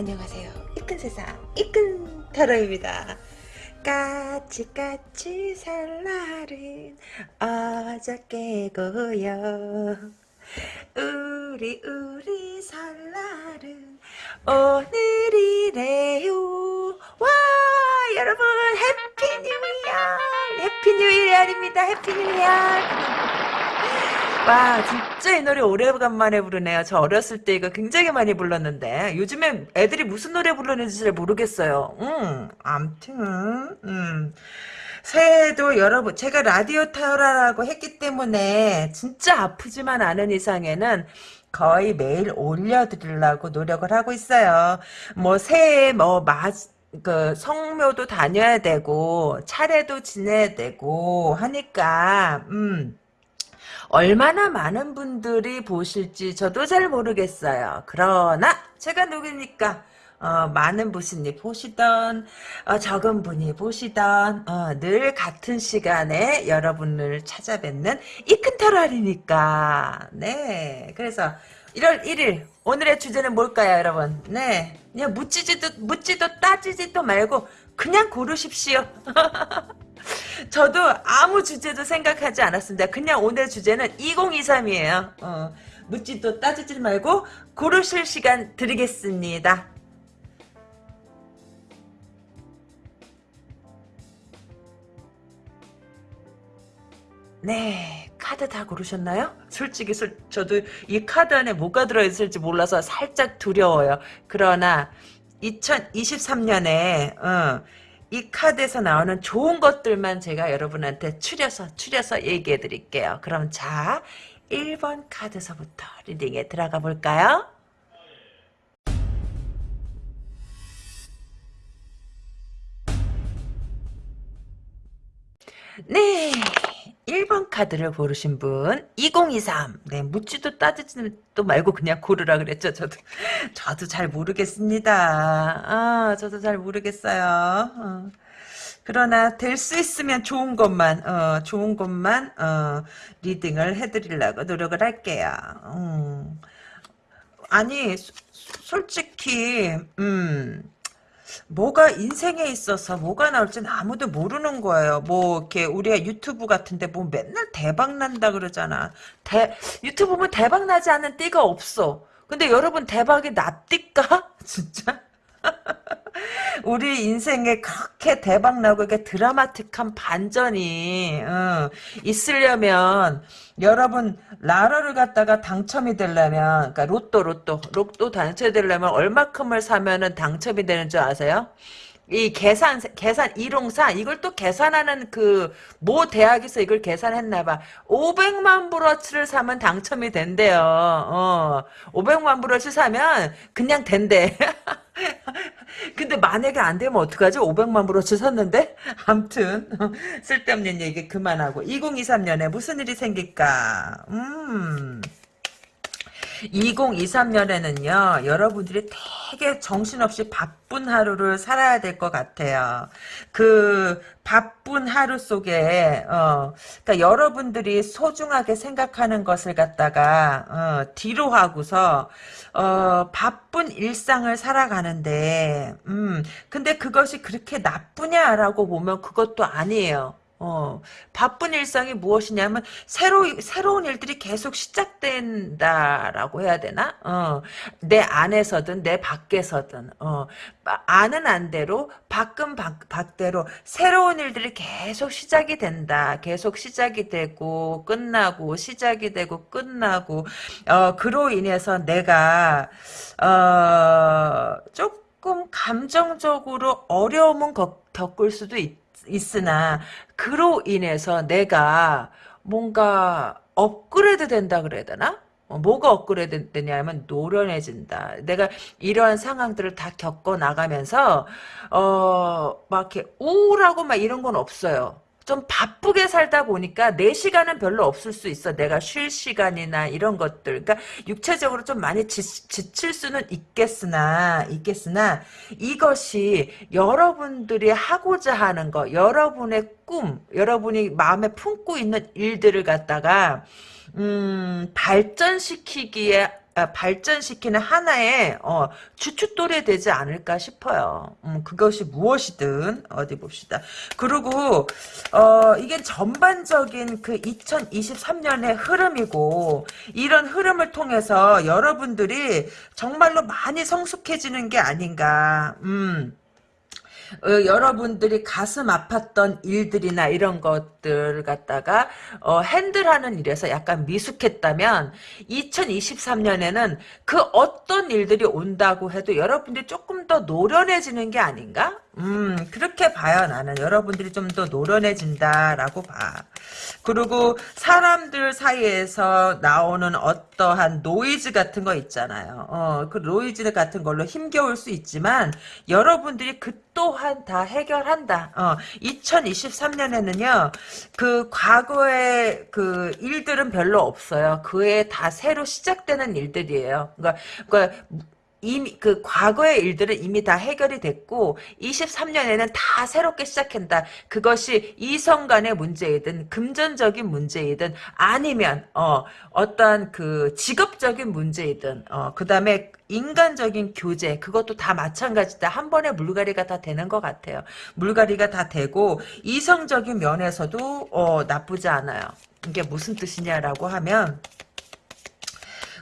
안녕하세요. 이끈 세상 이끈 타로입니다. 까치까치 설날은 어저께고요. 우리 우리 설날은 오늘이래요. 와 여러분 Happy New Year Happy New Year입니다. Happy New Year. 와 진짜 이 노래 오래간만에 부르네요. 저 어렸을 때 이거 굉장히 많이 불렀는데 요즘에 애들이 무슨 노래 부르는지 잘 모르겠어요. 음, 암튼 음. 새해에도 여러분 제가 라디오 타요라고 했기 때문에 진짜 아프지만 않은 이상에는 거의 매일 올려드리려고 노력을 하고 있어요. 뭐 새해 뭐 마, 그 성묘도 다녀야 되고 차례도 지내야 되고 하니까 음. 얼마나 많은 분들이 보실지 저도 잘 모르겠어요. 그러나 제가 누굽니까? 어, 많은 분이 보시던 어, 적은 분이 보시던 어, 늘 같은 시간에 여러분을 찾아뵙는 이큰털알이니까. 네. 그래서 1월 1일 오늘의 주제는 뭘까요 여러분? 네. 그냥 묻지도 묻지도 따지지도 말고 그냥 고르십시오 저도 아무 주제도 생각하지 않았습니다. 그냥 오늘 주제는 2023이에요. 어, 묻지도 따지지 말고 고르실 시간 드리겠습니다. 네, 카드 다 고르셨나요? 솔직히 솔, 저도 이 카드 안에 뭐가 들어있을지 몰라서 살짝 두려워요. 그러나 2023년에 어, 이 카드에서 나오는 좋은 것들만 제가 여러분한테 추려서 추려서 얘기해 드릴게요. 그럼 자 1번 카드서부터 리딩에 들어가 볼까요? 네 1번 카드를 고르신 분 2023. 네, 묻지도 따지지도 말고 그냥 고르라 그랬죠. 저도 저도 잘 모르겠습니다. 아, 저도 잘 모르겠어요. 어. 그러나 될 수 있으면 좋은 것만 어, 좋은 것만 어, 리딩을 해드리려고 노력을 할게요. 음. 아니 소, 솔직히 음. 뭐가 인생에 있어서 뭐가 나올지는 아무도 모르는 거예요. 뭐 이렇게 우리가 유튜브 같은데 뭐 맨날 대박 난다 그러잖아. 대 유튜브 보면 대박 나지 않는 띠가 없어. 근데 여러분 대박이 납니까? 진짜? 우리 인생에 그렇게 대박나고 이게 드라마틱한 반전이 어, 있으려면 여러분 라러를 갖다가 당첨이 되려면 그러니까 로또 로또 로또 당첨이 되려면 얼마큼을 사면은 당첨이 되는 줄 아세요? 이 계산 계산 이롱사 이걸 또 계산하는 그 모 대학에서 이걸 계산했나 봐. 500만 브러치를 사면 당첨이 된대요. 어. 500만 브러치 사면 그냥 된대. 근데 만약에 안 되면 어떡하지? 500만 브러치 샀는데? 암튼 쓸데없는 얘기 그만하고 2023년에 무슨 일이 생길까? 음. 2023년에는요, 여러분들이 되게 정신없이 바쁜 하루를 살아야 될 것 같아요. 그, 바쁜 하루 속에, 어, 그니까 여러분들이 소중하게 생각하는 것을 갖다가, 어, 뒤로 하고서, 어, 바쁜 일상을 살아가는데, 음, 근데 그것이 그렇게 나쁘냐라고 보면 그것도 아니에요. 어, 바쁜 일상이 무엇이냐면 새로 새로운 일들이 계속 시작된다라고 해야 되나? 어, 내 안에서든 내 밖에서든 어, 아는 안대로 밖은 밖, 밖대로 새로운 일들이 계속 시작이 된다. 계속 시작이 되고 끝나고 시작이 되고 끝나고 어, 그로 인해서 내가 어, 조금 감정적으로 어려움은 겪을 수도 있다. 있으나 그로 인해서 내가 뭔가 업그레이드 된다 그래야 되나? 어, 뭐가 업그레이드 되냐면 노련해진다. 내가 이러한 상황들을 다 겪어 나가면서 어 막 이렇게 우울하고 막 이런 건 없어요. 좀 바쁘게 살다 보니까 내 시간은 별로 없을 수 있어. 내가 쉴 시간이나 이런 것들. 그러니까 육체적으로 좀 많이 지, 칠 수는 있겠으나 있겠으나 이것이 여러분들이 하고자 하는 거, 여러분의 꿈, 여러분이 마음에 품고 있는 일들을 갖다가 음, 발전시키기에 아, 발전시키는 하나의 어, 주춧돌이 되지 않을까 싶어요. 음, 그것이 무엇이든 어디 봅시다. 그리고 어, 이게 전반적인 그 2023년의 흐름이고 이런 흐름을 통해서 여러분들이 정말로 많이 성숙해지는 게 아닌가. 음. 어, 여러분들이 가슴 아팠던 일들이나 이런 것들 갖다가 어, 핸들하는 일에서 약간 미숙했다면 2023년에는 그 어떤 일들이 온다고 해도 여러분들이 조금 더 노련해지는 게 아닌가? 음 그렇게 봐요 나는. 여러분들이 좀 더 노련해진다라고 봐. 그리고 사람들 사이에서 나오는 어떠한 노이즈 같은 거 있잖아요. 어 그 노이즈 같은 걸로 힘겨울 수 있지만 여러분들이 그 또한 다 해결한다. 어 2023년에는요 그 과거의 그 일들은 별로 없어요. 그에 다 새로 시작되는 일들이에요. 그러니까 그러니까 이미 그 과거의 일들은 이미 다 해결이 됐고 23년에는 다 새롭게 시작한다. 그것이 이성 간의 문제이든 금전적인 문제이든 아니면 어 어떤 그 직업적인 문제이든 어 그다음에 인간적인 교제 그것도 다 마찬가지다. 한 번에 물갈이가 다 되는 것 같아요. 물갈이가 다 되고 이성적인 면에서도 어 나쁘지 않아요. 이게 무슨 뜻이냐라고 하면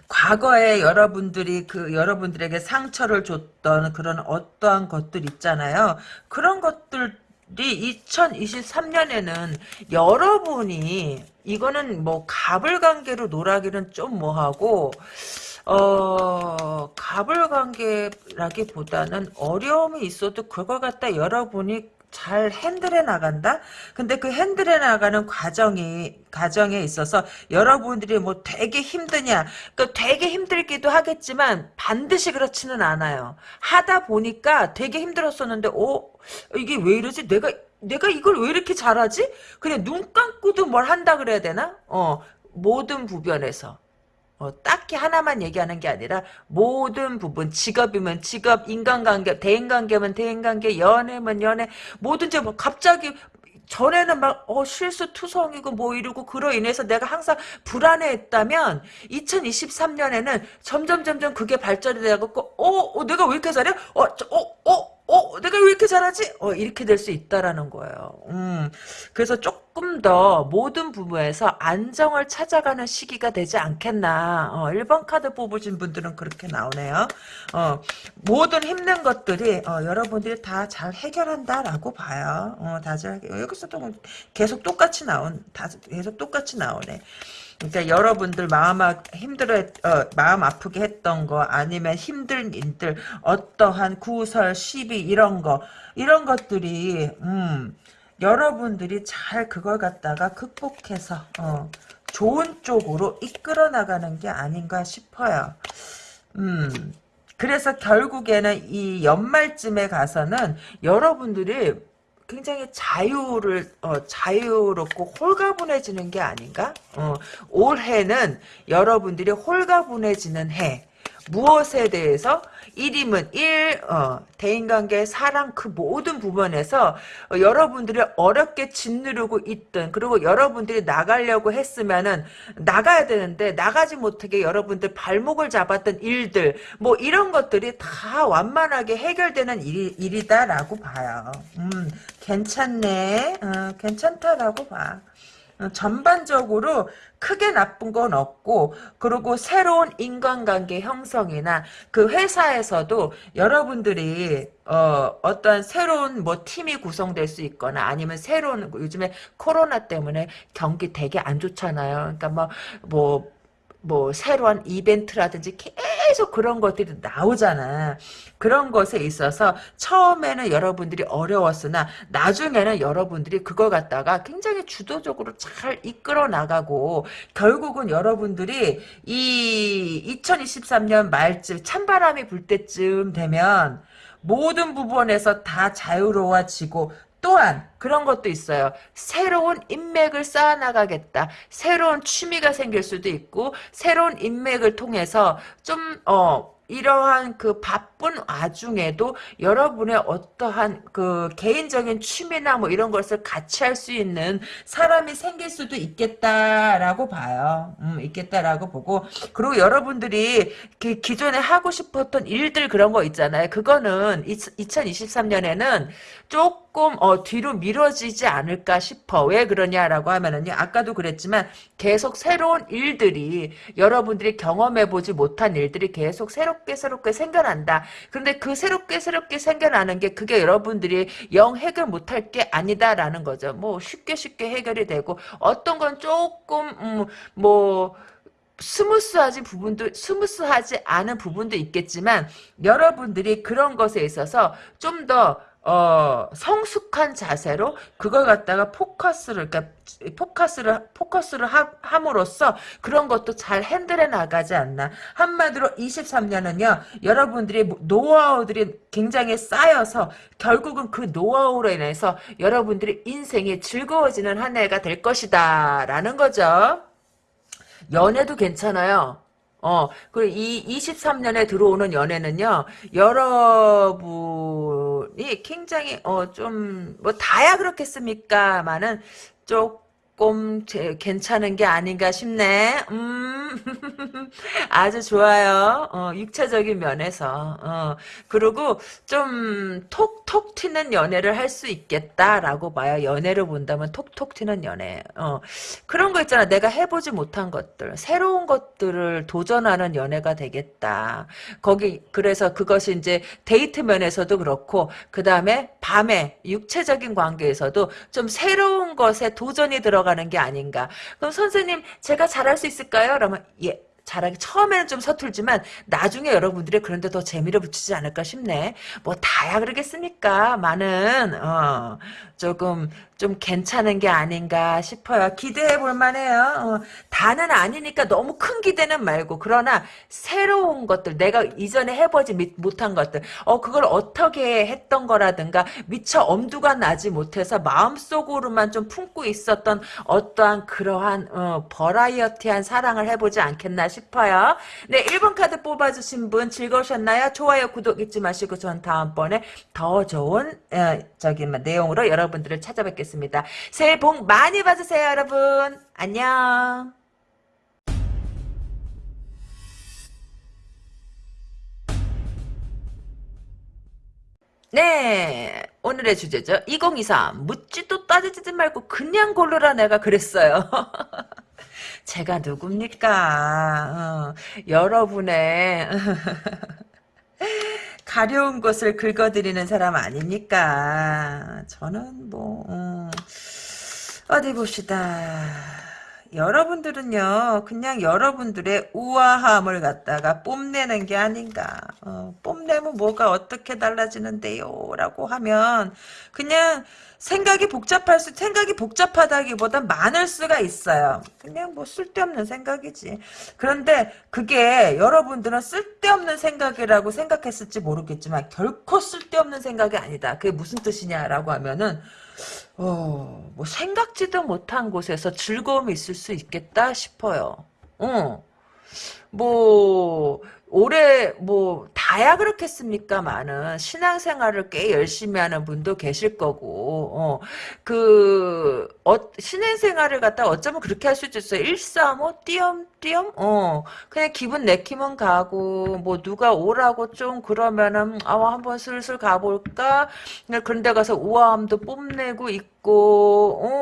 과거에 여러분들이 그 여러분들에게 상처를 줬던 그런 어떠한 것들 있잖아요. 그런 것들 이 2023년에는 여러분이 이거는 뭐 갑을관계로 놀아기는 좀 뭐하고 어 갑을관계라기보다는 어려움이 있어도 그걸 갖다 여러분이 잘 핸들해 나간다? 근데 그 핸들해 나가는 과정이, 과정에 있어서 여러분들이 뭐 되게 힘드냐, 그 되게 힘들기도 하겠지만 반드시 그렇지는 않아요. 하다 보니까 되게 힘들었었는데, 어, 이게 왜 이러지? 내가, 내가 이걸 왜 이렇게 잘하지? 그냥 눈 감고도 뭘 한다 그래야 되나? 어, 모든 부변에서. 어, 딱히 하나만 얘기하는 게 아니라 모든 부분 직업이면 직업 인간관계 대인관계면 대인관계 연애면 연애 뭐든지 뭐 갑자기 전에는 막, 어, 실수 투성이고 뭐 이러고 그로 인해서 내가 항상 불안해했다면 2023년에는 점점 점점 그게 발전이 돼갖고, 어, 어, 내가 왜 이렇게 잘해? 어, 저, 어, 어, 어, 내가 왜 이렇게 잘하지? 어, 이렇게 될 수 있다라는 거예요. 음, 그래서 조금 더 모든 부분에서 안정을 찾아가는 시기가 되지 않겠나. 어, 1번 카드 뽑으신 분들은 그렇게 나오네요. 어, 모든 힘든 것들이, 어, 여러분들이 다 잘 해결한다라고 봐요. 어, 다잘, 여기서도 계속 똑같이 나온, 다 계속 똑같이 나오네. 그러니까 여러분들 마음 아, 힘들어 어, 마음 아프게 했던 거 아니면 힘든 일들 어떠한 구설 시비 이런 거 이런 것들이 음 여러분들이 잘 그걸 갖다가 극복해서 어, 좋은 쪽으로 이끌어 나가는 게 아닌가 싶어요. 음 그래서 결국에는 이 연말쯤에 가서는 여러분들이 굉장히 자유를 어, 자유롭고 홀가분해지는 게 아닌가? 어, 올해는 여러분들이 홀가분해지는 해. 무엇에 대해서 1이면 1, 어, 대인관계, 사랑 그 모든 부분에서 어, 여러분들이 어렵게 짓누르고 있던 그리고 여러분들이 나가려고 했으면은 나가야 되는데 나가지 못하게 여러분들 발목을 잡았던 일들 뭐 이런 것들이 다 완만하게 해결되는 일, 일이다라고 봐요. 음, 괜찮네. 어, 괜찮다라고 봐. 어, 전반적으로 크게 나쁜 건 없고 그리고 새로운 인간관계 형성이나 그 회사에서도 여러분들이 어, 어떤 새로운 뭐 팀이 구성될 수 있거나 아니면 새로운 요즘에 코로나 때문에 경기 되게 안 좋잖아요. 그러니까 뭐 뭐, 뭐 새로운 이벤트라든지 계속 그런 것들이 나오잖아. 그런 것에 있어서 처음에는 여러분들이 어려웠으나 나중에는 여러분들이 그걸 갖다가 굉장히 주도적으로 잘 이끌어 나가고 결국은 여러분들이 이 2023년 말쯤 찬바람이 불 때쯤 되면 모든 부분에서 다 자유로워지고 또한 그런 것도 있어요. 새로운 인맥을 쌓아나가겠다. 새로운 취미가 생길 수도 있고 새로운 인맥을 통해서 좀 어. 이러한 그 바 쁜 와중에도 여러분의 어떠한 그 개인적인 취미나 뭐 이런 것을 같이 할 수 있는 사람이 생길 수도 있겠다라고 봐요. 음, 있겠다라고 보고 그리고 여러분들이 그 기존에 하고 싶었던 일들 그런 거 있잖아요. 그거는 2023년에는 조금 어, 뒤로 미뤄지지 않을까 싶어. 왜 그러냐라고 하면은요. 아까도 그랬지만 계속 새로운 일들이 여러분들이 경험해보지 못한 일들이 계속 새롭게 새롭게 생겨난다. 그런데 그 새롭게 새롭게 생겨나는 게 그게 여러분들이 영 해결 못할 게 아니다라는 거죠. 뭐 쉽게 쉽게 해결이 되고 어떤 건 조금 음, 뭐 스무스하지 부분도 스무스하지 않은 부분도 있겠지만 여러분들이 그런 것에 있어서 좀더 어, 성숙한 자세로 그걸 갖다가 포커스를, 그러니까 포커스를, 포커스를 하, 함으로써 그런 것도 잘 handle해 나가지 않나. 한마디로 23년은요, 여러분들이 노하우들이 굉장히 쌓여서 결국은 그 노하우로 인해서 여러분들이 인생이 즐거워지는 한 해가 될 것이다. 라는 거죠. 연애도 괜찮아요. 어, 그리고 이 23년에 들어오는 연애는요, 여러분이 굉장히, 어, 좀, 뭐, 다야 그렇겠습니까 만은, 조금, 제, 괜찮은 게 아닌가 싶네. 음, 아주 좋아요. 어, 육체적인 면에서. 어, 그리고 좀, 톡톡 튀는 연애를 할 수 있겠다라고 봐요. 연애를 본다면 톡톡 튀는 연애. 어, 그런 거 있잖아. 내가 해보지 못한 것들. 새로운 것들을 도전하는 연애가 되겠다. 거기, 그래서 그것이 이제 데이트 면에서도 그렇고, 그 다음에 밤에 육체적인 관계에서도 좀 새로운 것에 도전이 들어가 는 게 아닌가. 그럼 선생님, 제가 잘할 수 있을까요? 그러면, 예. 잘하기 처음에는 좀 서툴지만 나중에 여러분들이 그런데 더 재미를 붙이지 않을까 싶네. 뭐 다야 그러겠습니까? 많은 어, 조금 좀 괜찮은 게 아닌가 싶어요. 기대해 볼 만해요. 어, 다는 아니니까 너무 큰 기대는 말고 그러나 새로운 것들 내가 이전에 해보지 못한 것들 어 그걸 어떻게 했던 거라든가 미처 엄두가 나지 못해서 마음속으로만 좀 품고 있었던 어떠한 그러한 어, 버라이어티한 사랑을 해보지 않겠나 싶어요. 네 1번 카드 뽑아주신 분 즐거우셨나요? 좋아요 구독 잊지 마시고 전 다음번에 더 좋은 어, 저기 뭐 내용으로 여러분들을 찾아뵙겠습니다. 하겠습니다. 새해 복 많이 받으세요, 여러분. 안녕. 네, 오늘의 주제죠. 2023 묻지도 따지지 말고 그냥 고르라 내가 그랬어요. 제가 누굽니까? 어, 여러분의 가려운 것을 긁어드리는 사람 아닙니까? 저는 뭐 음, 어디 봅시다. 여러분들은요 그냥 여러분들의 우아함을 갖다가 뽐내는 게 아닌가 어, 뽐내면 뭐가 어떻게 달라지는데요 라고 하면 그냥 생각이 복잡할 수 생각이 복잡하다기보다 많을 수가 있어요. 그냥 뭐 쓸데없는 생각이지. 그런데 그게 여러분들은 쓸데없는 생각이라고 생각했을지 모르겠지만 결코 쓸데없는 생각이 아니다. 그게 무슨 뜻이냐라고 하면은 어, 뭐 생각지도 못한 곳에서 즐거움이 있을 수 있겠다 싶어요. 어. 뭐 올해 뭐 다야 그렇겠습니까만은 신앙생활을 꽤 열심히 하는 분도 계실 거고 어, 그 어, 신앙생활을 갖다 어쩌면 그렇게 할 수도 있어요. 일삼오 띄엄띄엄? 어. 그냥 기분 내키면 가고 뭐 누가 오라고 좀 그러면은 아 한번 슬슬 가볼까? 그런데 가서 우아함도 뽐내고 있고 어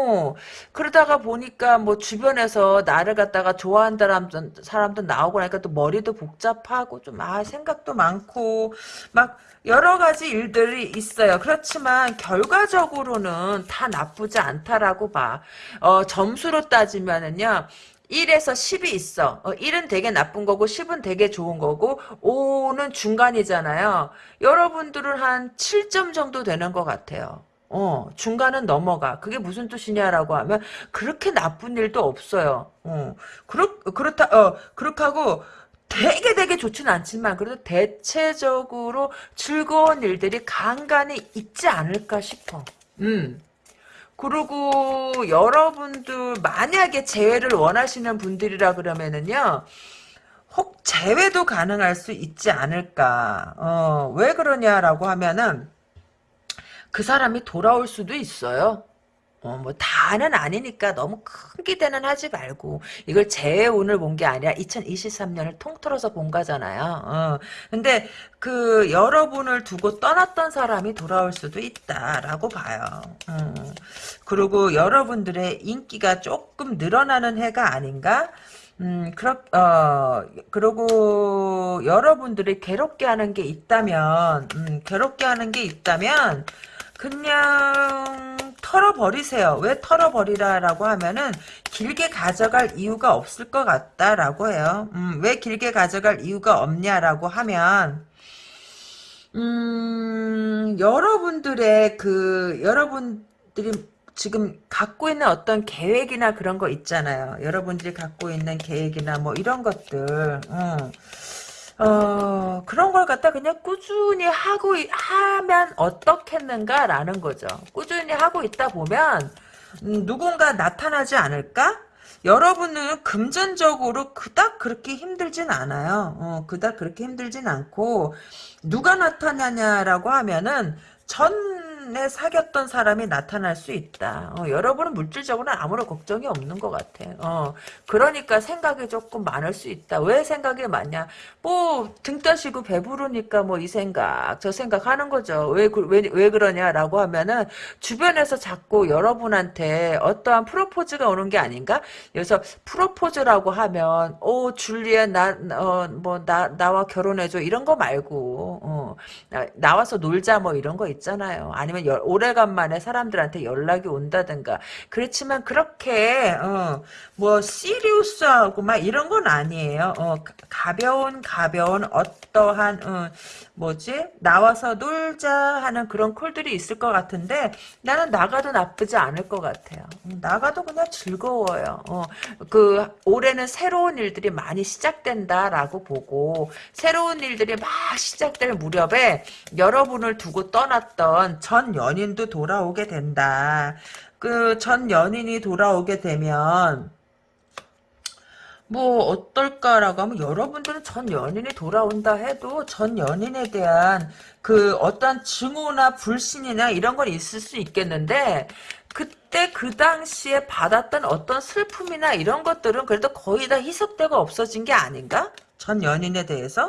그러다가 보니까 뭐 주변에서 나를 갖다가 좋아한다는 사람도 나오고 나니까 또 머리도 복잡하고 좀 아 생각도 많고 막 여러 가지 일들이 있어요. 그렇지만 결과적으로는 다 나쁘지 않다라고 봐. 어, 점수로 따지면은요. 1에서 10이 있어. 어, 1은 되게 나쁜 거고 10은 되게 좋은 거고 5는 중간이잖아요. 여러분들은 한 7점 정도 되는 것 같아요. 어, 중간은 넘어가. 그게 무슨 뜻이냐라고 하면 그렇게 나쁜 일도 없어요. 어, 그렇 그렇다 어, 그렇게 하고 되게 되게 좋지는 않지만 그래도 대체적으로 즐거운 일들이 간간히 있지 않을까 싶어. 음. 그리고 여러분들 만약에 재회를 원하시는 분들이라 그러면은요. 혹 재회도 가능할 수 있지 않을까. 어, 왜 그러냐라고 하면은 그 사람이 돌아올 수도 있어요. 어, 뭐, 다는 아니니까 너무 큰 기대는 하지 말고, 이걸 제 운을 본 게 아니라 2023년을 통틀어서 본 거잖아요. 어, 근데 그 여러분을 두고 떠났던 사람이 돌아올 수도 있다라고 봐요. 어, 그리고 여러분들의 인기가 조금 늘어나는 해가 아닌가? 음, 그렇, 어, 그리고 여러분들이 괴롭게 하는 게 있다면, 음, 괴롭게 하는 게 있다면, 그냥 털어버리세요. 왜 털어버리라라고 하면은 길게 가져갈 이유가 없을 것 같다라고 해요. 음, 왜 길게 가져갈 이유가 없냐라고 하면 음, 여러분들의 그 여러분들이 지금 갖고 있는 어떤 계획이나 그런 거 있잖아요. 여러분들이 갖고 있는 계획이나 뭐 이런 것들. 음. 어, 그런 걸 갖다 그냥 꾸준히 하고, 하면 어떻겠는가라는 거죠. 꾸준히 하고 있다 보면, 음, 누군가 나타나지 않을까? 여러분은 금전적으로 그닥 그렇게 힘들진 않아요. 어, 그닥 그렇게 힘들진 않고, 누가 나타나냐라고 하면은, 전 에 사귀었던 사람이 나타날 수 있다. 어, 여러분은 물질적으로는 아무런 걱정이 없는 것 같아. 어, 그러니까 생각이 조금 많을 수 있다. 왜 생각이 많냐? 뭐 등 따시고 배부르니까 뭐 이 생각 저 생각 하는 거죠. 왜, 그- 왜, 왜 그러냐라고 하면은 주변에서 자꾸 여러분한테 어떠한 프로포즈가 오는 게 아닌가? 그래서 프로포즈라고 하면 오 줄리에 나어 뭐 나 나와 결혼해줘 이런 거 말고 어, 나, 나와서 놀자 뭐 이런 거 있잖아요. 아니면 열- 오래간만에 사람들한테 연락이 온다든가. 그렇지만 그렇게 어, 뭐 시리우스하고 막 이런 건 아니에요. 어, 가- 가벼운 가벼운 어떠한 어, 뭐지 나와서 놀자 하는 그런 콜들이 있을 것 같은데 나는 나가도 나쁘지 않을 것 같아요. 음, 나가도 그냥 즐거워요. 어, 그 올해는 새로운 일들이 많이 시작된다라고 보고 새로운 일들이 막 시작될 무렵에 여러분을 두고 떠났던 전 연인도 돌아오게 된다. 그 전 연인이 돌아오게 되면 뭐 어떨까라고 하면 여러분들은 전 연인이 돌아온다 해도 전 연인에 대한 그 어떤 증오나 불신이나 이런 건 있을 수 있겠는데 그때 그 당시에 받았던 어떤 슬픔이나 이런 것들은 그래도 거의 다 희석되고 없어진 게 아닌가? 전 연인에 대해서?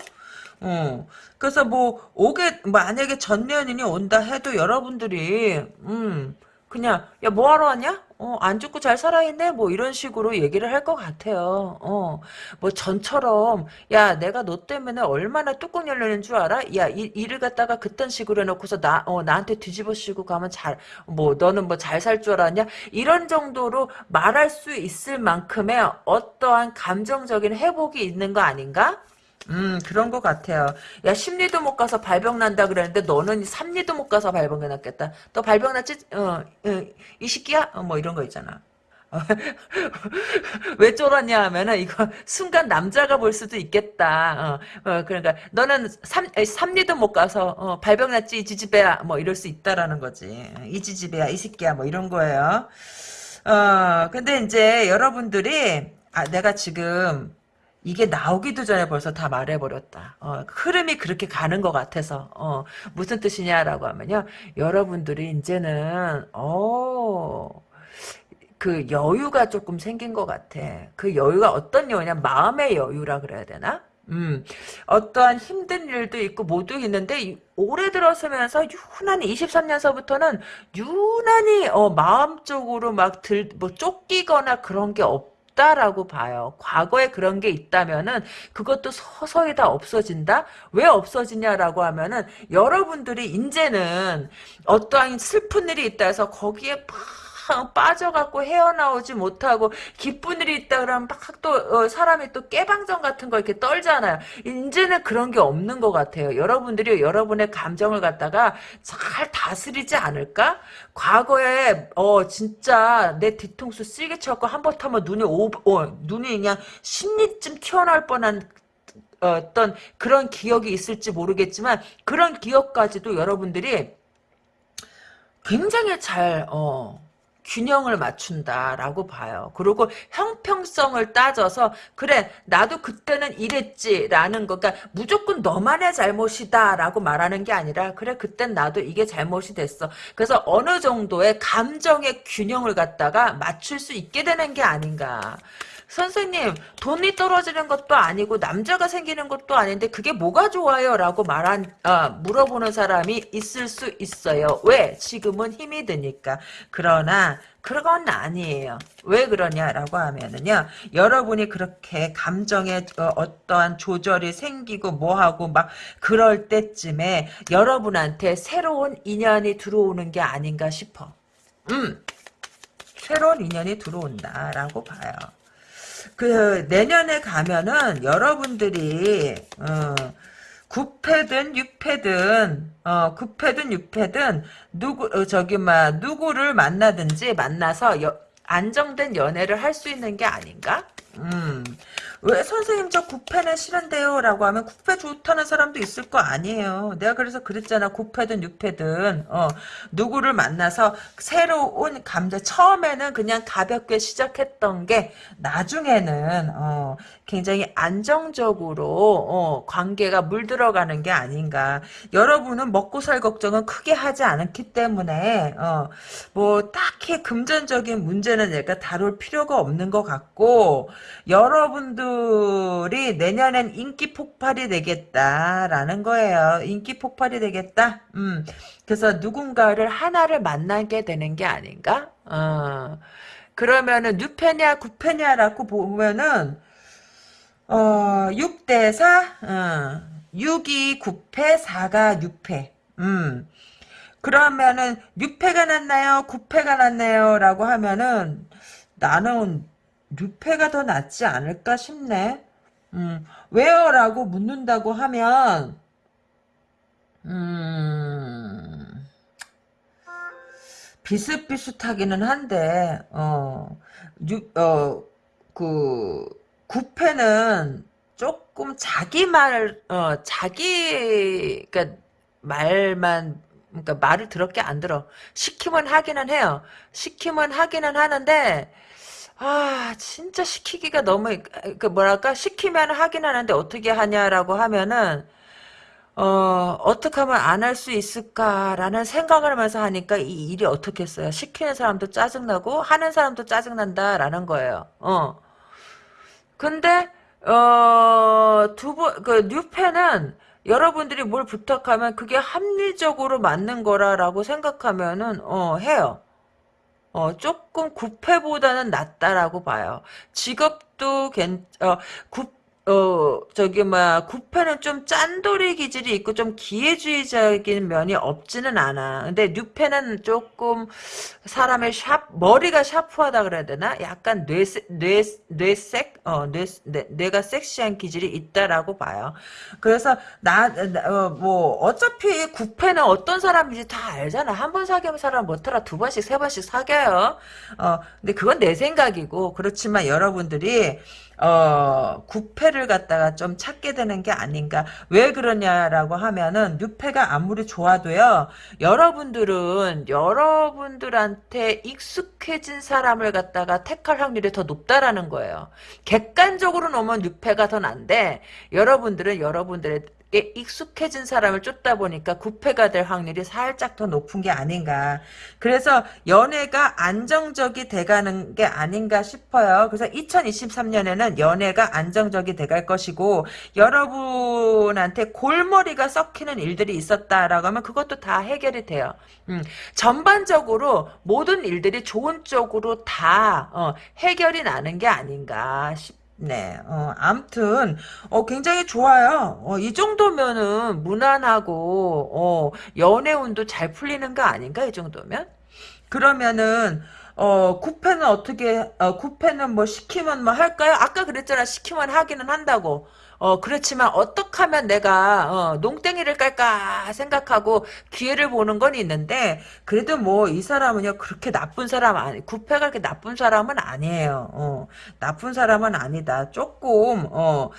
어. 그래서 뭐 오게 만약에 전 연인이 온다 해도 여러분들이 음 그냥 야 뭐하러 왔냐? 어, 안 죽고 잘 살아있네? 뭐 이런 식으로 얘기를 할 것 같아요. 어, 뭐 전처럼 야 내가 너 때문에 얼마나 뚜껑 열리는 줄 알아? 야 이, 일을 갖다가 그딴 식으로 해놓고서 나, 어, 나한테 뒤집어 씌고 가면 잘, 뭐 너는 뭐 잘 살 줄 알았냐? 이런 정도로 말할 수 있을 만큼의 어떠한 감정적인 회복이 있는 거 아닌가? 음, 그런 것 같아요. 야, 심리도 못 가서 발병 난다 그랬는데 너는 삼리도 못 가서 발병 났겠다. 너 발병 났지? 어, 어, 이 시기야? 어, 뭐 이런 거 있잖아. 왜 쫄았냐 하면은 이거 순간 남자가 볼 수도 있겠다. 어, 어, 그러니까 너는 삼, 에, 삼리도 못 가서 어, 발병 났지 이 지지배야 뭐 이럴 수 있다라는 거지. 이 지지배야 이 새끼야 뭐 이런 거예요. 어, 근데 이제 여러분들이 아 내가 지금 이게 나오기도 전에 벌써 다 말해버렸다. 어, 흐름이 그렇게 가는 것 같아서 어, 무슨 뜻이냐라고 하면요. 여러분들이 이제는 어, 그 여유가 조금 생긴 것 같아. 그 여유가 어떤 여유냐? 마음의 여유라 그래야 되나? 음, 어떠한 힘든 일도 있고 모두 있는데 이- 올해 들어서면서 유난히 23년서부터는 유난히 어, 마음적으로 막 들 뭐 쫓기거나 그런 게 없 다라고 봐요. 과거에 그런 게 있다면은 그것도 서서히 다 없어진다. 왜 없어지냐라고 하면은 여러분들이 이제는 어떠한 슬픈 일이 있다 해서 거기에 팍 빠져갖고 헤어나오지 못하고 기쁜 일이 있다 그러면 막또 사람이 또 깨방정 같은 거 이렇게 떨잖아요. 이제는 그런 게 없는 것 같아요. 여러분들이 여러분의 감정을 갖다가 잘 다스리지 않을까? 과거에 어 진짜 내 뒤통수 쓰게 쳐갖고 한 번 타면 눈이 오, 어, 눈이 그냥 심리쯤 튀어나올 뻔한 어떤 그런 기억이 있을지 모르겠지만 그런 기억까지도 여러분들이 굉장히 잘 어. 균형을 맞춘다라고 봐요. 그리고 형평성을 따져서 그래 나도 그때는 이랬지라는 거 그러니까 무조건 너만의 잘못이다라고 말하는 게 아니라 그래 그땐 나도 이게 잘못이 됐어. 그래서 어느 정도의 감정의 균형을 갖다가 맞출 수 있게 되는 게 아닌가. 선생님 돈이 떨어지는 것도 아니고 남자가 생기는 것도 아닌데 그게 뭐가 좋아요? 라고 말한 아, 물어보는 사람이 있을 수 있어요. 왜? 지금은 힘이 드니까. 그러나 그건 아니에요. 왜 그러냐라고 하면은요. 여러분이 그렇게 감정에 어, 떠한 조절이 생기고 뭐하고 막 그럴 때쯤에 여러분한테 새로운 인연이 들어오는 게 아닌가 싶어. 음. 새로운 인연이 들어온다라고 봐요. 그 내년에 가면은 여러분들이 어, 9패든 6패든 어 9패든 6패든 누구 어, 저기 막 누구를 만나든지 만나서 여, 안정된 연애를 할 수 있는 게 아닌가? 음. 왜 선생님 저 구패는 싫은데요? 라고 하면 구패 좋다는 사람도 있을 거 아니에요. 내가 그래서 그랬잖아. 구패든 육패든 어, 누구를 만나서 새로운 감자 처음에는 그냥 가볍게 시작했던 게 나중에는 어, 굉장히 안정적으로 어, 관계가 물들어가는 게 아닌가. 여러분은 먹고 살 걱정은 크게 하지 않았기 때문에 어, 뭐 딱히 금전적인 문제는 내가 다룰 필요가 없는 것 같고 여러분 들이 내년엔 인기 폭발이 되겠다라는 거예요. 인기 폭발이 되겠다. 음. 그래서 누군가를 하나를 만나게 되는 게 아닌가? 어. 그러면은 뉴페냐 구페냐라고 보면은 어 6대 4 어. 6이 9패 4가 6패 음. 그러면은 6패가 낫나요? 9패가 낫나요? 라고 하면은 나는 뉴페가 더 낫지 않을까 싶네. 음, 왜요? 라고 묻는다고 하면, 음, 비슷비슷하기는 한데, 어, 뉴, 어, 그, 구패는 조금 자기 말, 어, 자기, 그니까, 말만, 그니까 말을 드럽게 안 들어. 시키면 하기는 해요. 시키면 하기는 하는데, 아, 진짜 시키기가 너무, 그, 뭐랄까, 시키면 하긴 하는데 어떻게 하냐라고 하면은, 어, 어떻게 하면 안 할 수 있을까라는 생각을 하면서 하니까 이 일이 어떻겠어요. 시키는 사람도 짜증나고, 하는 사람도 짜증난다라는 거예요. 어. 근데, 어, 두 번, 그, 뉴페는 여러분들이 뭘 부탁하면 그게 합리적으로 맞는 거라라고 생각하면은, 어, 해요. 어, 조금 구패보다는 낫다라고 봐요. 직업도 괜, 어, 구, 어, 저기, 뭐야, 구패는 좀 짠돌이 기질이 있고 좀 기회주의적인 면이 없지는 않아. 근데 뉴패는 조금 사람의 샵, 머리가 샤프하다 그래야 되나? 약간 뇌, 뇌, 뇌색? 어, 뇌, 뇌, 뇌가 섹시한 기질이 있다라고 봐요. 그래서 나, 어, 뭐, 어차피 구패는 어떤 사람인지 다 알잖아. 한 번 사귀면 사람 못하라 두 번씩, 세 번씩 사귀어요. 어, 근데 그건 내 생각이고, 그렇지만 여러분들이, 어, 구패를 갖다가 좀 찾게 되는 게 아닌가. 왜 그러냐라고 하면은, 뉴패가 아무리 좋아도요, 여러분들은, 여러분들한테 익숙해진 사람을 갖다가 택할 확률이 더 높다라는 거예요. 객관적으로 놓으면 뉴패가 더 난데, 여러분들은 여러분들의 익숙해진 사람을 쫓다 보니까 구패가 될 확률이 살짝 더 높은 게 아닌가. 그래서 연애가 안정적이 돼가는 게 아닌가 싶어요. 그래서 2023년에는 연애가 안정적이 돼갈 것이고 여러분한테 골머리가 썩히는 일들이 있었다라고 하면 그것도 다 해결이 돼요. 음, 전반적으로 모든 일들이 좋은 쪽으로 다 어, 해결이 나는 게 아닌가 싶 네, 어, 암튼, 어, 굉장히 좋아요. 어, 이 정도면은 무난하고, 어, 연애 운도 잘 풀리는 거 아닌가, 이 정도면? 그러면은, 어, 구패는 어떻게, 어, 구패는 뭐 시키면 뭐 할까요? 아까 그랬잖아. 시키면 하기는 한다고. 어, 그렇지만 어떻게 하면 내가 어, 농땡이를 깔까 생각하고 기회를 보는 건 있는데 그래도 뭐 이 사람은요 그렇게 나쁜 사람 아니 구패가 그렇게 나쁜 사람은 아니에요. 어, 나쁜 사람은 아니다. 조금 어,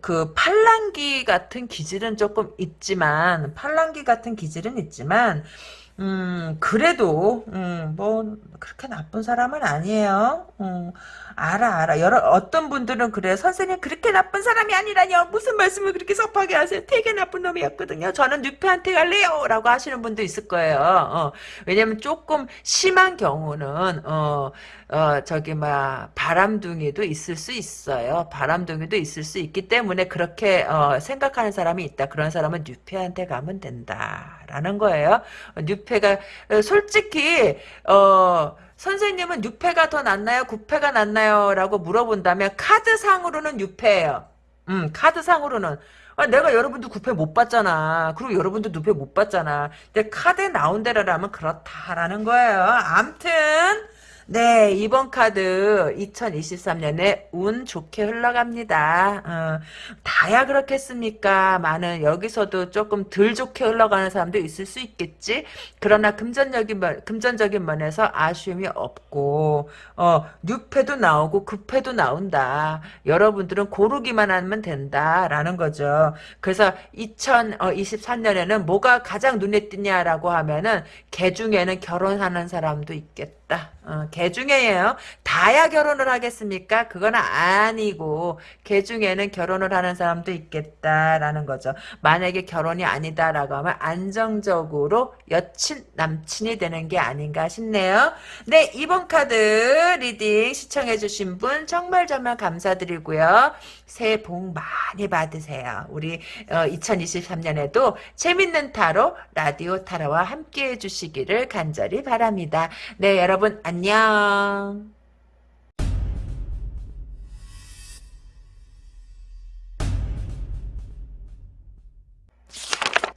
그 팔랑기 같은 기질은 조금 있지만 팔랑기 같은 기질은 있지만 음, 그래도, 음, 뭐, 그렇게 나쁜 사람은 아니에요. 음, 알아, 알아. 여러, 어떤 분들은 그래. 선생님, 그렇게 나쁜 사람이 아니라뇨. 무슨 말씀을 그렇게 섭하게 하세요. 되게 나쁜 놈이었거든요. 저는 뉴페한테 갈래요. 라고 하시는 분도 있을 거예요. 어, 왜냐면 조금 심한 경우는, 어, 어, 저기, 막, 바람둥이도 있을 수 있어요. 바람둥이도 있을 수 있기 때문에 그렇게, 어, 생각하는 사람이 있다. 그런 사람은 뉴페한테 가면 된다. 라는 거예요. 뉴페가, 어, 솔직히, 어, 선생님은 뉴페가 더 낫나요? 구페가 낫나요? 라고 물어본다면, 카드상으로는 뉴페예요. 음, 카드상으로는. 아, 내가 여러분도 구패 못 봤잖아. 그리고 여러분도 누패 못 봤잖아. 근데 카드에 나온 대로라면 그렇다라는 거예요. 암튼 네, 이번 카드 2023년에 운 좋게 흘러갑니다. 어, 다야 그렇겠습니까? 많은 여기서도 조금 덜 좋게 흘러가는 사람도 있을 수 있겠지. 그러나 금전적인 면, 금전적인 면에서 아쉬움이 없고 어, 뉴패도 나오고 급패도 나온다. 여러분들은 고르기만 하면 된다라는 거죠. 그래서 2023년에는 뭐가 가장 눈에 띄냐라고 하면은 개 중에는 결혼하는 사람도 있겠다. 어, 개 중에요. 다야 결혼을 하겠습니까? 그건 아니고 개 중에는 결혼을 하는 사람도 있겠다라는 거죠. 만약에 결혼이 아니다라고 하면 안정적으로 여친 남친이 되는 게 아닌가 싶네요. 네 이번 카드 reading 시청해주신 분 정말 정말 감사드리고요. 새해 복 많이 받으세요. 우리 어, 2023년에도 재밌는 타로 라디오 타로와 함께 해 주시기를 간절히 바랍니다. 네 여러분 안녕.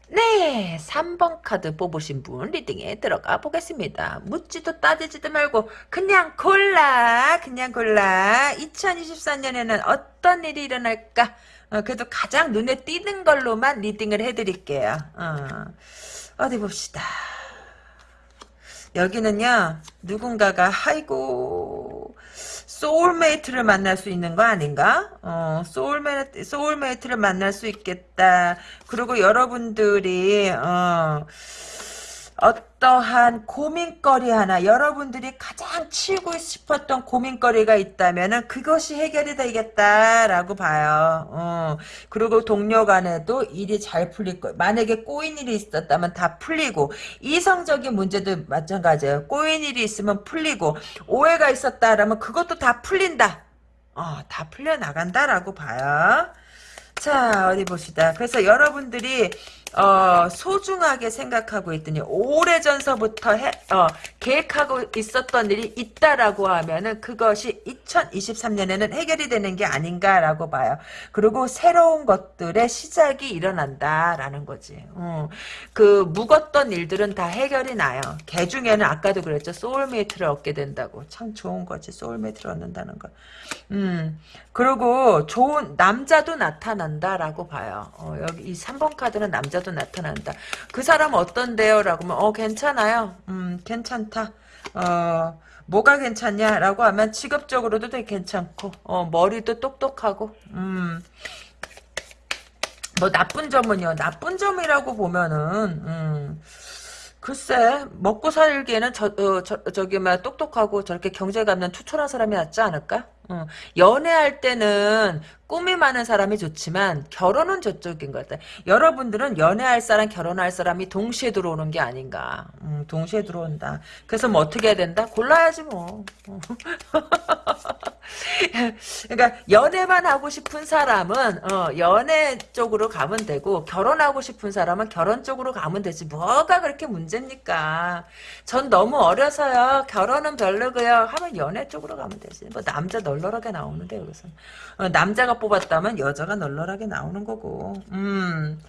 네, 3번 카드 뽑으신 분 reading에 들어가 보겠습니다. 묻지도 따지지도 말고 그냥 골라, 그냥 골라. 2024년에는 어떤 일이 일어날까? 어, 그래도 가장 눈에 띄는 걸로만 reading을 해드릴게요. 어, 어디 봅시다. 여기는요, 누군가가, 아이고, soulmate를 만날 수 있는 거 아닌가? 어, soulmate, soulmate를 만날 수 있겠다. 그리고 여러분들이, 어, 어떠한 고민거리 하나 여러분들이 가장 치우고 싶었던 고민거리가 있다면은 그것이 해결이 되겠다라고 봐요. 어. 그리고 동료 간에도 일이 잘 풀릴 거. 만약에 꼬인 일이 있었다면 다 풀리고 이성적인 문제도 마찬가지예요. 꼬인 일이 있으면 풀리고 오해가 있었다라면 그것도 다 풀린다. 어, 다 풀려 나간다라고 봐요. 자 어디 봅시다. 그래서 여러분들이 어, 소중하게 생각하고 있더니 오래전서부터 해, 어, 계획하고 있었던 일이 있다라고 하면은 그것이 2023년에는 해결이 되는 게 아닌가라고 봐요. 그리고 새로운 것들의 시작이 일어난다라는 거지. 어, 그 묵었던 일들은 다 해결이 나요. 개 중에는 아까도 그랬죠. soulmate를 얻게 된다고. 참 좋은 거지. soulmate를 얻는다는 거. 음, 그리고 좋은 남자도 나타난다라고 봐요. 어, 여기 이 3번 카드는 남자도 나타난다. 그 사람 어떤데요? 라고 하면 어 괜찮아요. 음 괜찮다. 어 뭐가 괜찮냐라고 하면 직업적으로도 되게 괜찮고 어 머리도 똑똑하고 음. 뭐 나쁜 점은요. 나쁜 점이라고 보면은 음. 글쎄 먹고 살기에는 저, 어, 저, 저기 막 똑똑하고 저렇게 경제감는 투철한 사람이 낫지 않을까? 어, 연애할 때는 꿈이 많은 사람이 좋지만 결혼은 저쪽인 것 같아. 여러분들은 연애할 사람, 결혼할 사람이 동시에 들어오는 게 아닌가. 음, 동시에 들어온다. 그래서 뭐 어떻게 해야 된다? 골라야지 뭐. 그러니까 연애만 하고 싶은 사람은 어, 연애 쪽으로 가면 되고 결혼하고 싶은 사람은 결혼 쪽으로 가면 되지. 뭐가 그렇게 문제입니까? 전 너무 어려서요. 결혼은 별로고요. 하면 연애 쪽으로 가면 되지. 뭐 남자 널널하게 나오는데 여기서 어, 남자가 뽑았다면 여자가 널널하게 나오는 거고. 음.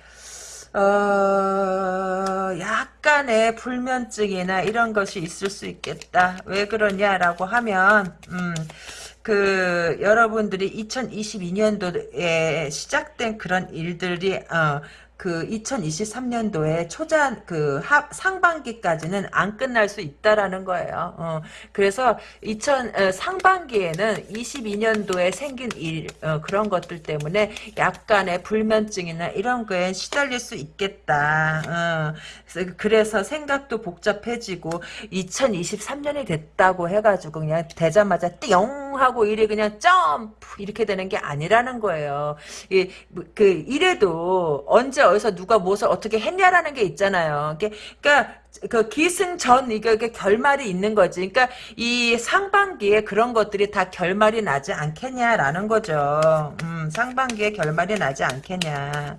어, 약간의 불면증이나 이런 것이 있을 수 있겠다. 왜 그러냐라고 하면, 음, 그, 여러분들이 2022년도에 시작된 그런 일들이, 어, 그 2023년도에 초반 그 하, 상반기까지는 안 끝날 수 있다라는 거예요. 어, 그래서 2000 어, 상반기에는 22년도에 생긴 일 어, 그런 것들 때문에 약간의 불면증이나 이런 거에 시달릴 수 있겠다. 어, 그래서, 생각도 복잡해지고 2023년이 됐다고 해가지고 그냥 되자마자 띠용 하고 일이 그냥 점프 이렇게 되는 게 아니라는 거예요. 이, 뭐, 그 이래도 언제 어디서 누가 무엇을 어떻게 했냐라는 게 있잖아요. 그러니까 그 기승전 이게, 결말이 있는 거지. 그러니까 이 상반기에 그런 것들이 다 결말이 나지 않겠냐라는 거죠. 음, 상반기에 결말이 나지 않겠냐.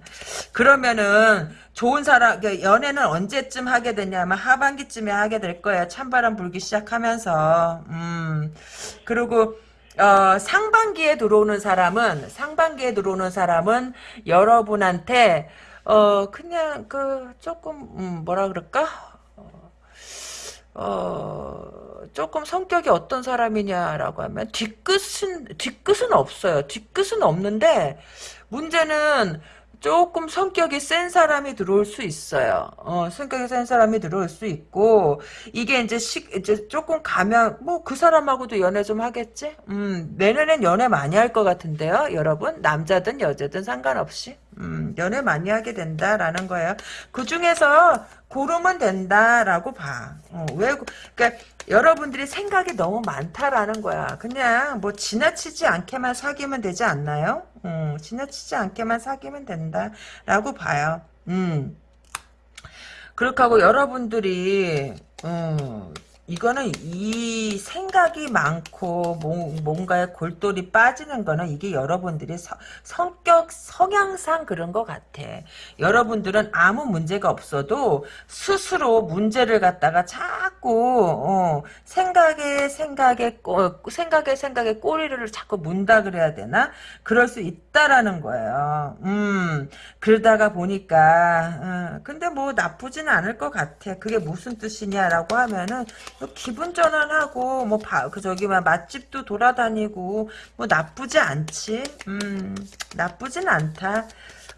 그러면은 좋은 사람 그러니까 연애는 언제쯤 하게 되냐면 하반기쯤에 하게 될 거예요. 찬바람 불기 시작하면서. 음. 그리고 어, 상반기에 들어오는 사람은 상반기에 들어오는 사람은 여러분한테 어 그냥 그 조금 음, 뭐라 그럴까 어, 어, 조금 성격이 어떤 사람이냐라고 하면 뒤끝은 뒤끝은 없어요. 뒤끝은 없는데 문제는 조금 성격이 센 사람이 들어올 수 있어요. 어, 성격이 센 사람이 들어올 수 있고, 이게 이제 시, 이제 조금 가면, 뭐, 그 사람하고도 연애 좀 하겠지? 음, 내년엔 연애 많이 할 것 같은데요, 여러분? 남자든 여자든 상관없이. 음, 연애 많이 하게 된다라는 거예요. 그 중에서 고르면 된다라고 봐. 어, 왜, 그러니까 여러분들이 생각이 너무 많다라는 거야. 그냥 뭐 지나치지 않게만 사귀면 되지 않나요? 음, 지나치지 않게만 사귀면 된다 라고 봐요. 음. 그렇게 하고 여러분들이 음, 이거는 이 생각이 많고 뭔가에 골똘히 빠지는 거는 이게 여러분들이 서, 성격 성향상 그런 것 같아. 여러분들은 아무 문제가 없어도 스스로 문제를 갖다가 자꾸 어, 생각에 생각에 어, 생각에 생각에 꼬리를 자꾸 문다 그래야 되나? 그럴 수 있 다라는 거예요. 음 그러다가 보니까 어, 근데 뭐 나쁘진 않을 것 같아. 그게 무슨 뜻이냐라고 하면은 기분 전환하고 뭐그 저기 막 맛집도 돌아다니고 뭐 나쁘지 않지. 음 나쁘진 않다.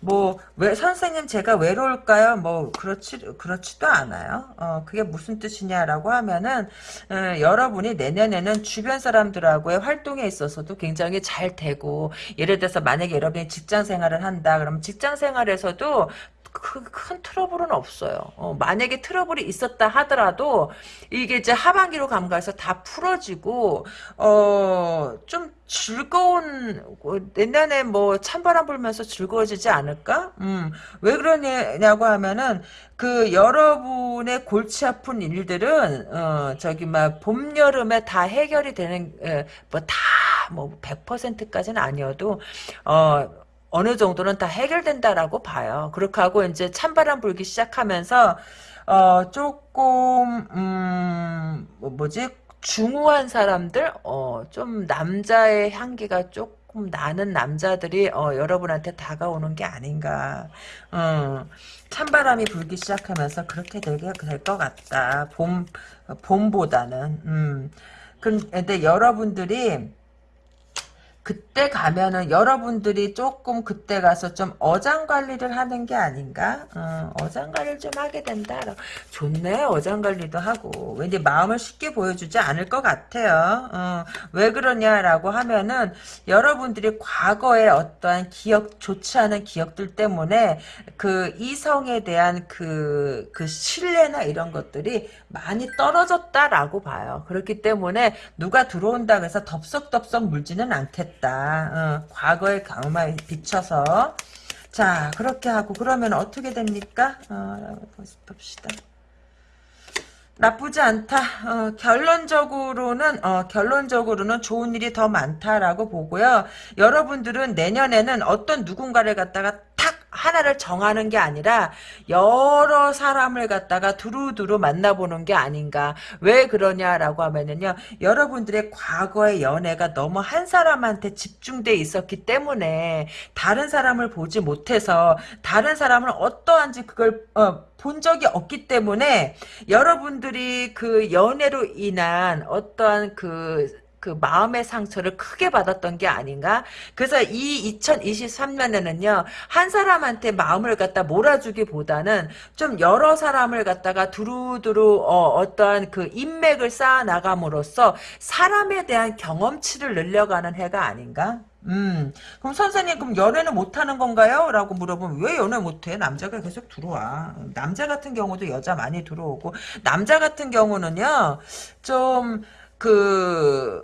뭐 왜 선생님 제가 외로울까요? 뭐 그렇지 그렇지도 않아요. 어 그게 무슨 뜻이냐라고 하면은 어, 여러분이 내년에는 주변 사람들하고의 활동에 있어서도 굉장히 잘 되고 예를 들어서 만약에 여러분이 직장 생활을 한다 그러면 직장 생활에서도 큰, 큰 트러블은 없어요. 어, 만약에 트러블이 있었다 하더라도 이게 이제 하반기로 감가해서 다 풀어지고 어, 좀 즐거운 내년에 뭐 찬바람 불면서 즐거워지지 않을까? 음, 왜 그러냐고 하면은 그 여러분의 골치 아픈 일들은 어, 저기 막 봄 여름에 다 해결이 되는 뭐 다 뭐 100%까지는 아니어도 어 어느 정도는 다 해결된다라고 봐요. 그렇게 하고 이제 찬바람 불기 시작하면서 어 조금 음 뭐, 뭐지 중후한 사람들 어 좀 남자의 향기가 조금 나는 남자들이 어 여러분한테 다가오는 게 아닌가. 어 찬바람이 불기 시작하면서 그렇게 되게 될 것 같다. 봄 봄보다는 음 근데 여러분들이 그때 가면은 여러분들이 조금 그때 가서 좀 어장 관리를 하는 게 아닌가? 어, 어장 관리를 좀 하게 된다. 좋네, 어장 관리도 하고. 왠지 마음을 쉽게 보여주지 않을 것 같아요. 어, 왜 그러냐라고 하면은 여러분들이 과거에 어떠한 기억, 좋지 않은 기억들 때문에 그 이성에 대한 그, 그 신뢰나 이런 것들이 많이 떨어졌다라고 봐요. 그렇기 때문에 누가 들어온다고 해서 덥석덥석 물지는 않겠다. 있다. 어, 과거의 경험에 비춰서 자 그렇게 하고 그러면 어떻게 됩니까? 어, 봅시다. 나쁘지 않다. 어, 결론적으로는 어, 결론적으로는 좋은 일이 더 많다라고 보고요. 여러분들은 내년에는 어떤 누군가를 갖다가 탁 하나를 정하는 게 아니라 여러 사람을 갖다가 두루두루 만나보는 게 아닌가. 왜 그러냐라고 하면은요. 여러분들의 과거의 연애가 너무 한 사람한테 집중돼 있었기 때문에 다른 사람을 보지 못해서 다른 사람은 어떠한지 그걸 어, 본 적이 없기 때문에 여러분들이 그 연애로 인한 어떠한 그 그 마음의 상처를 크게 받았던 게 아닌가? 그래서 이 2023년에는요, 한 사람한테 마음을 갖다 몰아주기보다는 좀 여러 사람을 갖다가 두루두루, 어, 떠한그 인맥을 쌓아 나감으로써 사람에 대한 경험치를 늘려가는 해가 아닌가? 음, 그럼 선생님, 그럼 연애는 못하는 건가요? 라고 물어보면, 왜 연애 못해? 남자가 계속 들어와. 남자 같은 경우도 여자 많이 들어오고, 남자 같은 경우는요, 좀, 그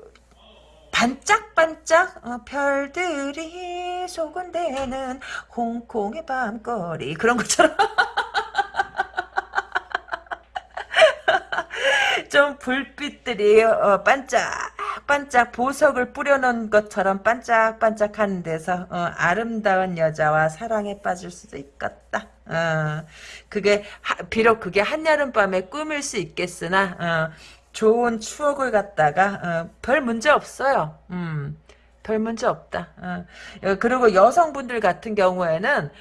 반짝반짝 어, 별들이 소근대는 홍콩의 밤거리 그런 것처럼 좀 불빛들이 어, 반짝반짝 보석을 뿌려놓은 것처럼 반짝반짝하는 데서 어, 아름다운 여자와 사랑에 빠질 수도 있겠다. 어, 그게 하, 비록 그게 한여름밤의 꿈일 수 있겠으나 어, 좋은 추억을 갖다가 어, 별 문제 없어요. 음, 별 문제 없다. 어. 그리고 여성분들 같은 경우에는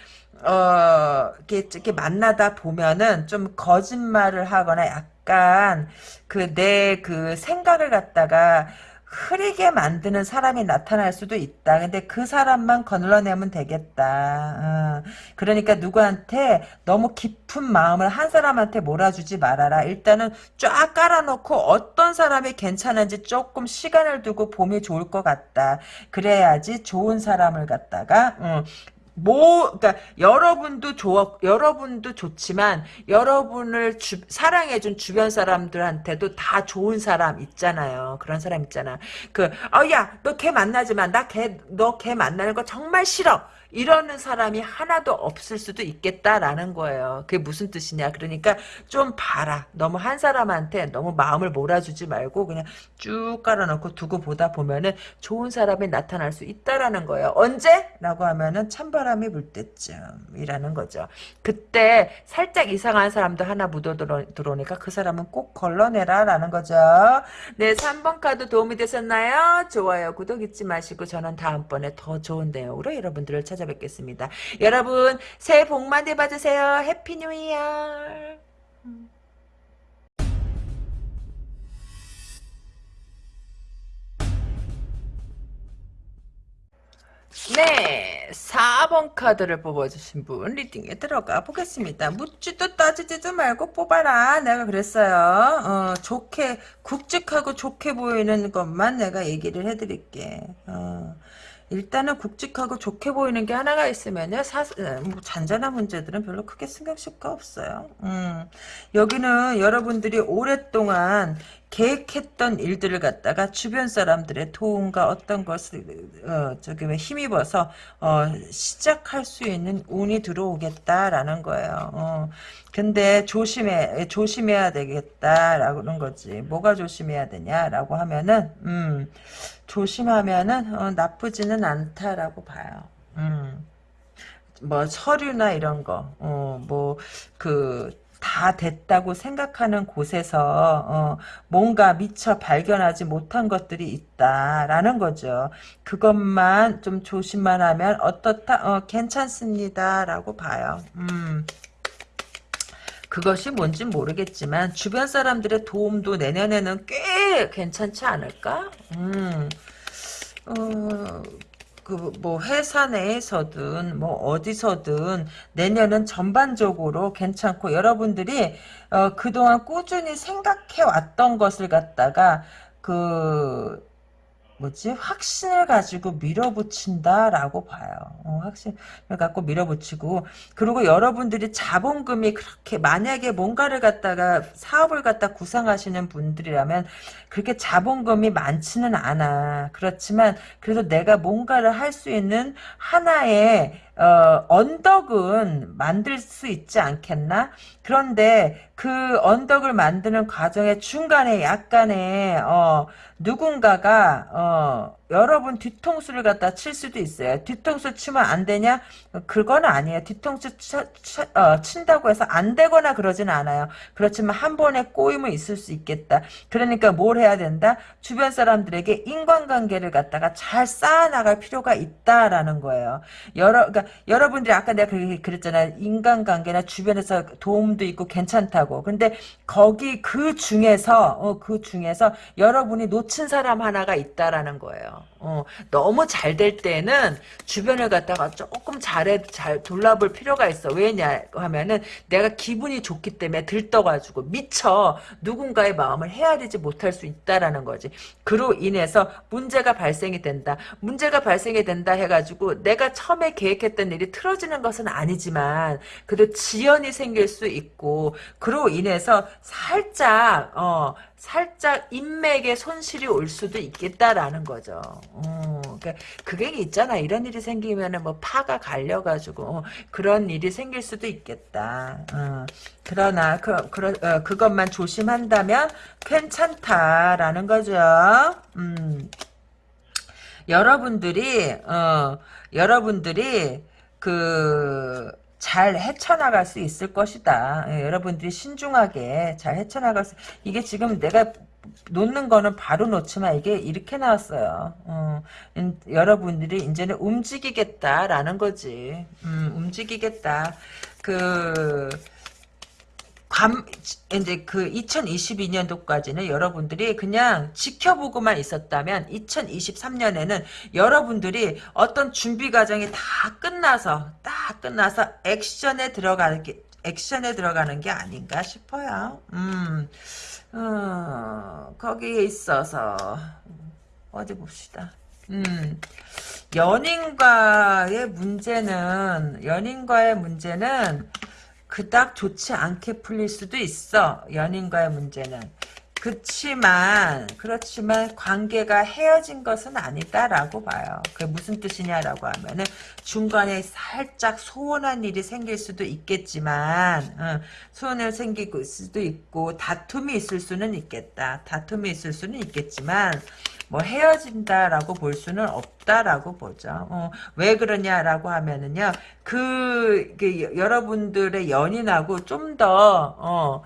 어, 이렇게, 이렇게 만나다 보면은 좀 거짓말을 하거나 약간 그 내그 생각을 갖다가 흐리게 만드는 사람이 나타날 수도 있다. 근데 그 사람만 건너내면 되겠다. 어. 그러니까 누구한테 너무 깊은 마음을 한 사람한테 몰아주지 말아라. 일단은 쫙 깔아놓고 어떤 사람이 괜찮은지 조금 시간을 두고 보면 좋을 것 같다. 그래야지 좋은 사람을 갖다가 어, 뭐, 그니까, 여러분도 좋, 여러분도 좋지만, 여러분을 주, 사랑해준 주변 사람들한테도 다 좋은 사람 있잖아요. 그런 사람 있잖아. 그, 어, 야, 너 걔 만나지 마. 나 걔, 너 걔 만나는 거 정말 싫어. 이러는 사람이 하나도 없을 수도 있겠다라는 거예요. 그게 무슨 뜻이냐. 그러니까 좀 봐라. 너무 한 사람한테 너무 마음을 몰아주지 말고 그냥 쭉 깔아놓고 두고 보다 보면은 좋은 사람이 나타날 수 있다라는 거예요. 언제? 라고 하면은 찬바람이 불 때쯤이라는 거죠. 그때 살짝 이상한 사람도 하나 묻어 들어오니까 그 사람은 꼭 걸러내라 라는 거죠. 네, 3번 카드 도움이 되셨나요? 좋아요, 구독 잊지 마시고 저는 다음번에 더 좋은 내용으로 여러분들을 찾아 찾아뵙겠습니다. 여러분 새해 복 많이 받으세요. Happy New Year. 네, 4번 카드를 뽑아주신 분 reading에 들어가 보겠습니다. 묻지도 따지지도 말고 뽑아라. 내가 그랬어요. 어, 좋게 굵직하고 좋게 보이는 것만 내가 얘기를 해드릴게. 어. 일단은 굵직하고 좋게 보이는 게 하나가 있으면요. 사, 뭐 잔잔한 문제들은 별로 크게 신경 쓸 거 없어요. 음. 여기는 여러분들이 오랫동안 계획했던 일들을 갖다가 주변 사람들의 도움과 어떤 것을 어, 저기 왜 힘입어서 어, 시작할 수 있는 운이 들어오겠다라는 거예요. 어. 근데 조심해 조심해야 되겠다라는 거지. 뭐가 조심해야 되냐라고 하면은 음, 조심하면은 어, 나쁘지는 않다라고 봐요. 음. 뭐 서류나 이런 거, 어, 뭐그 다 됐다고 생각하는 곳에서 어, 뭔가 미처 발견하지 못한 것들이 있다라는 거죠. 그것만 좀 조심만 하면 어떻다? 어, 괜찮습니다라고 봐요. 음. 그것이 뭔지 모르겠지만 주변 사람들의 도움도 내년에는 꽤 괜찮지 않을까? 음. 어, 그 뭐 회사 내에서든 뭐 어디서든 내년은 전반적으로 괜찮고 여러분들이 어 그동안 꾸준히 생각해 왔던 것을 갖다가 그 뭐지 확신을 가지고 밀어붙인다라고 봐요. 어, 확신을 갖고 밀어붙이고 그리고 여러분들이 자본금이 그렇게 만약에 뭔가를 갖다가 사업을 갖다 구상하시는 분들이라면 그렇게 자본금이 많지는 않아. 그렇지만 그래도 내가 뭔가를 할 수 있는 하나의 어, 언덕은 만들 수 있지 않겠나? 그런데 그 언덕을 만드는 과정의 중간에 약간의 어, 누군가가 어, 여러분 뒤통수를 갖다 칠 수도 있어요. 뒤통수 치면 안 되냐? 그건 아니에요. 뒤통수 쳐, 쳐, 어, 친다고 해서 안 되거나 그러진 않아요. 그렇지만 한 번에 꼬임은 있을 수 있겠다. 그러니까 뭘 해야 된다? 주변 사람들에게 인간관계를 갖다가 잘 쌓아나갈 필요가 있다라는 거예요. 여러, 그러니까 여러분들이 아까 내가 그랬잖아요. 인간관계나 주변에서 도움도 있고 괜찮다고. 근데 거기 그 중에서, 어, 그 중에서 여러분이 놓친 사람 하나가 있다라는 거예요. 어, 너무 잘 될 때는 주변을 갖다가 조금 잘해 잘 돌아볼 필요가 있어. 왜냐 하면은 내가 기분이 좋기 때문에 들떠가지고 미쳐 누군가의 마음을 헤아리지 못할 수 있다라는 거지. 그로 인해서 문제가 발생이 된다. 문제가 발생이 된다 해가지고 내가 처음에 계획했던 일이 틀어지는 것은 아니지만 그래도 지연이 생길 수 있고 그로 인해서 살짝 어 살짝 인맥에 손실이 올 수도 있겠다라는 거죠. 어, 그러니까 그게 있잖아. 이런 일이 생기면은 뭐 파가 갈려가지고 어, 그런 일이 생길 수도 있겠다. 어, 그러나 그, 그, 어, 그것만 조심한다면 괜찮다라는 거죠. 음. 여러분들이 어, 여러분들이 그 잘 헤쳐나갈 수 있을 것이다. 예, 여러분들이 신중하게 잘 헤쳐나갈 수 이게 지금 내가 놓는 거는 바로 놓지만 이게 이렇게 나왔어요. 어, 음, 여러분들이 이제는 움직이겠다라는 거지. 음, 움직이겠다. 그 감, 이제 그 2022년도까지는 여러분들이 그냥 지켜보고만 있었다면 2023년에는 여러분들이 어떤 준비 과정이 다 끝나서 딱 끝나서 액션에 들어가는 게 액션에 들어가는 게 아닌가 싶어요. 음, 어, 거기에 있어서 어디 봅시다. 음, 연인과의 문제는 연인과의 문제는 그닥 좋지 않게 풀릴 수도 있어. 연인과의 문제는. 그렇지만 그렇지만 관계가 헤어진 것은 아니다라고 봐요. 그게 무슨 뜻이냐라고 하면은 중간에 살짝 소원한 일이 생길 수도 있겠지만 어, 소원을 생길 수도 있고 다툼이 있을 수는 있겠다. 다툼이 있을 수는 있겠지만 뭐 헤어진다라고 볼 수는 없다라고 보죠. 어, 왜 그러냐라고 하면은요. 그, 그 여러분들의 연인하고 좀 더 어,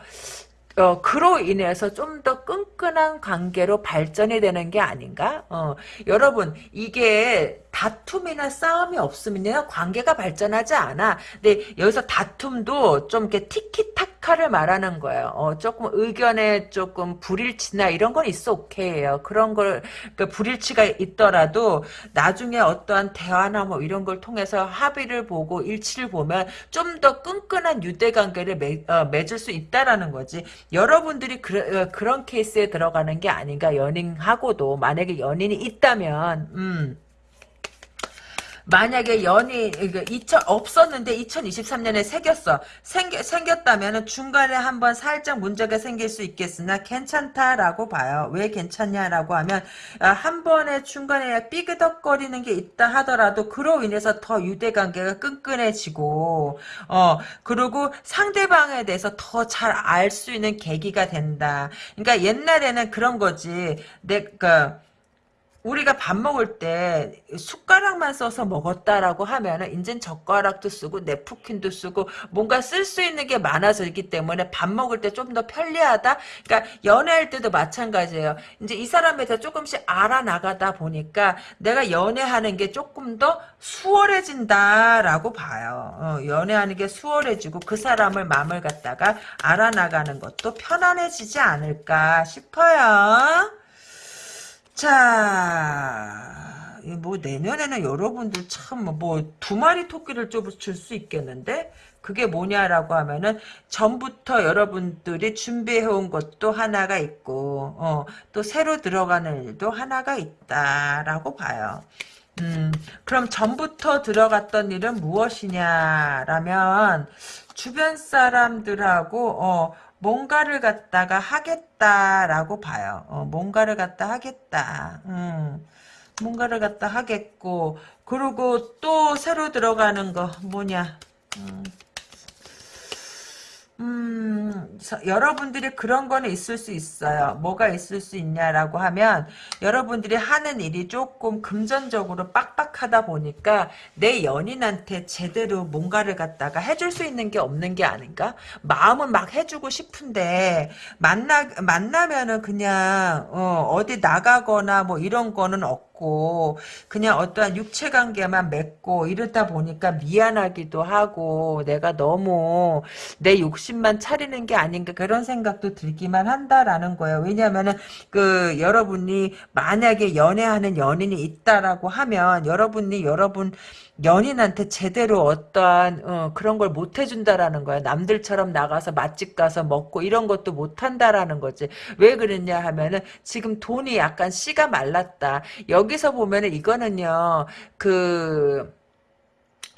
어, 그로 인해서 좀 더 끈끈한 관계로 발전이 되는 게 아닌가? 어, 여러분, 이게 다툼이나 싸움이 없으면 관계가 발전하지 않아. 근데 여기서 다툼도 좀 이렇게 티키타카를 말하는 거예요. 어, 조금 의견에 조금 불일치나 이런 건 있어 오케이예요. 그런 걸, 그 불일치가 있더라도 나중에 어떠한 대화나 뭐 이런 걸 통해서 합의를 보고 일치를 보면 좀 더 끈끈한 유대 관계를 맺, 어, 맺을 수 있다라는 거지. 여러분들이 그, 어, 그런 케이스에 들어가는 게 아닌가 연인하고도 만약에 연인이 있다면 음. 만약에 연이 2000 없었는데 2023년에 생겼어. 생겨, 생겼다면 중간에 한번 살짝 문제가 생길 수 있겠으나 괜찮다라고 봐요. 왜 괜찮냐라고 하면 아, 한 번에 중간에 삐그덕거리는 게 있다 하더라도 그로 인해서 더 유대관계가 끈끈해지고 어 그리고 상대방에 대해서 더 잘 알 수 있는 계기가 된다. 그러니까 옛날에는 그런 거지. 내가 우리가 밥 먹을 때 숟가락만 써서 먹었다라고 하면은 이젠 젓가락도 쓰고 네프킨도 쓰고 뭔가 쓸 수 있는 게 많아서있기 때문에 밥 먹을 때 좀 더 편리하다. 그러니까 연애할 때도 마찬가지예요. 이제 이 사람에 대해 조금씩 알아나가다 보니까 내가 연애하는 게 조금 더 수월해진다라고 봐요. 어, 연애하는 게 수월해지고 그 사람을 마음을 갖다가 알아나가는 것도 편안해지지 않을까 싶어요. 자, 뭐 내년에는 여러분들 참 뭐 두 마리 토끼를 줄수 있겠는데 그게 뭐냐라고 하면은 전부터 여러분들이 준비해온 것도 하나가 있고 어, 또 새로 들어가는 일도 하나가 있다라고 봐요. 음, 그럼 전부터 들어갔던 일은 무엇이냐라면 주변 사람들하고 어, 뭔가를 갖다가 하겠다라고 봐요. 어, 뭔가를 갖다 하겠다. 음, 뭔가를 갖다 하겠고 그리고 또 새로 들어가는 거 뭐냐. 음, 음, 서- 여러분들이 그런 거는 있을 수 있어요. 뭐가 있을 수 있냐라고 하면, 여러분들이 하는 일이 조금 금전적으로 빡빡하다 보니까, 내 연인한테 제대로 뭔가를 갖다가 해줄 수 있는 게 없는 게 아닌가? 마음은 막 해주고 싶은데, 만나, 만나면은 그냥, 어, 어디 나가거나 뭐 이런 거는 없고, 그냥 어떠한 육체 관계만 맺고, 이러다 보니까 미안하기도 하고, 내가 너무, 내 욕심만 차리는 게 아닌가 그런 생각도 들기만 한다라는 거예요. 왜냐하면은 그 여러분이 만약에 연애하는 연인이 있다라고 하면 여러분이 여러분 연인한테 제대로 어떠한 어, 그런 걸 못 해준다라는 거야. 남들처럼 나가서 맛집 가서 먹고 이런 것도 못 한다라는 거지. 왜 그랬냐 하면은 지금 돈이 약간 씨가 말랐다. 여기서 보면은 이거는요. 그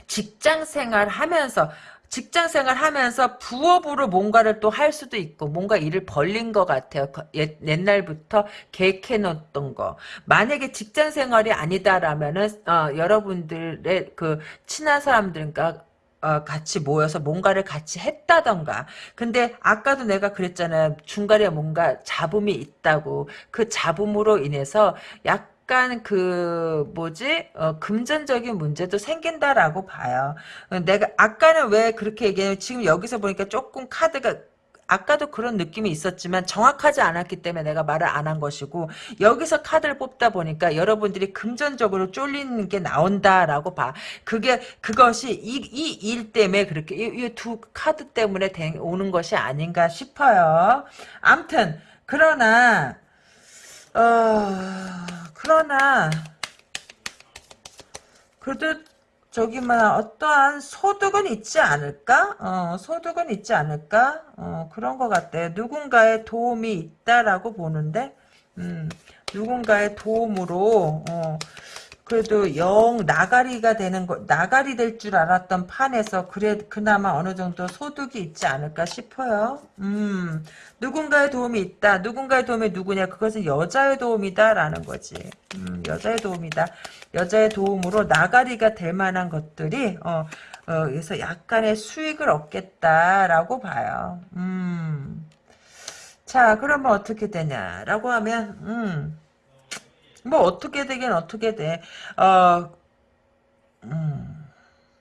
직장 생활 하면서 직장 생활 하면서 부업으로 뭔가를 또 할 수도 있고 뭔가 일을 벌린 것 같아요. 거- 옛, 옛날부터 계획해 놓았던 거. 만약에 직장 생활이 아니다라면은 어, 여러분들의 그 친한 사람들과 어, 같이 모여서 뭔가를 같이 했다던가. 근데 아까도 내가 그랬잖아요. 중간에 뭔가 잡음이 있다고. 그 잡음으로 인해서 약 간 그 뭐지 어, 금전적인 문제도 생긴다라고 봐요. 어, 내가 아까는 왜 그렇게 얘기해요? 지금 여기서 보니까 조금 카드가 아까도 그런 느낌이 있었지만 정확하지 않았기 때문에 내가 말을 안 한 것이고 여기서 카드를 뽑다 보니까 여러분들이 금전적으로 쫄리는 게 나온다라고 봐. 그게 그것이 이 이 일 때문에 그렇게 이 두 카드 때문에 된- 오는 것이 아닌가 싶어요. 암튼 그러나 어 그러나 그래도 저기만 어떠한 소득은 있지 않을까? 어, 소득은 있지 않을까? 어, 그런 것 같아. 누군가의 도움이 있다라고 보는데, 음, 누군가의 도움으로, 어, 그래도 영 나가리가 되는 거, 나가리 될 줄 알았던 판에서 그래, 그나마 어느 정도 소득이 있지 않을까 싶어요. 음, 누군가의 도움이 있다. 누군가의 도움이 누구냐? 그것은 여자의 도움이다라는 거지. 음, 여자의 도움이다. 여자의 도움으로 나가리가 될 만한 것들이 어, 어 그래서 약간의 수익을 얻겠다라고 봐요. 음. 자, 그러면 어떻게 되냐라고 하면 음. 뭐 어떻게 되긴 어떻게 돼. 어. 음.